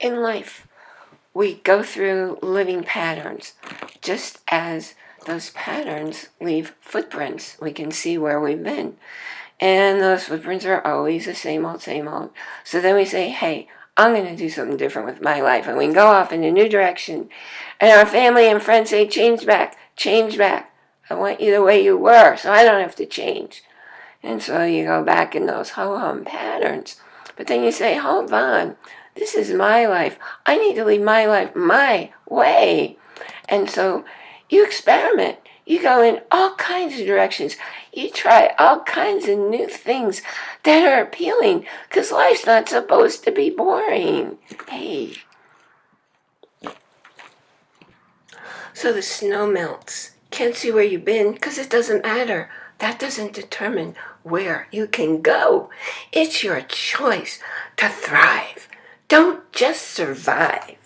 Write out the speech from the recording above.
in life, we go through living patterns, just as those patterns leave footprints. We can see where we've been. And those footprints are always the same old, same old. So then we say, hey, I'm going to do something different with my life. And we can go off in a new direction. And our family and friends say, change back, change back. I want you the way you were, so I don't have to change. And so you go back in those ho-hum patterns. But then you say, hold on, this is my life. I need to lead my life my way. And so you experiment. You go in all kinds of directions. You try all kinds of new things that are appealing because life's not supposed to be boring. Hey. So the snow melts. Can't see where you've been because it doesn't matter. That doesn't determine where you can go. It's your choice to thrive. Don't just survive.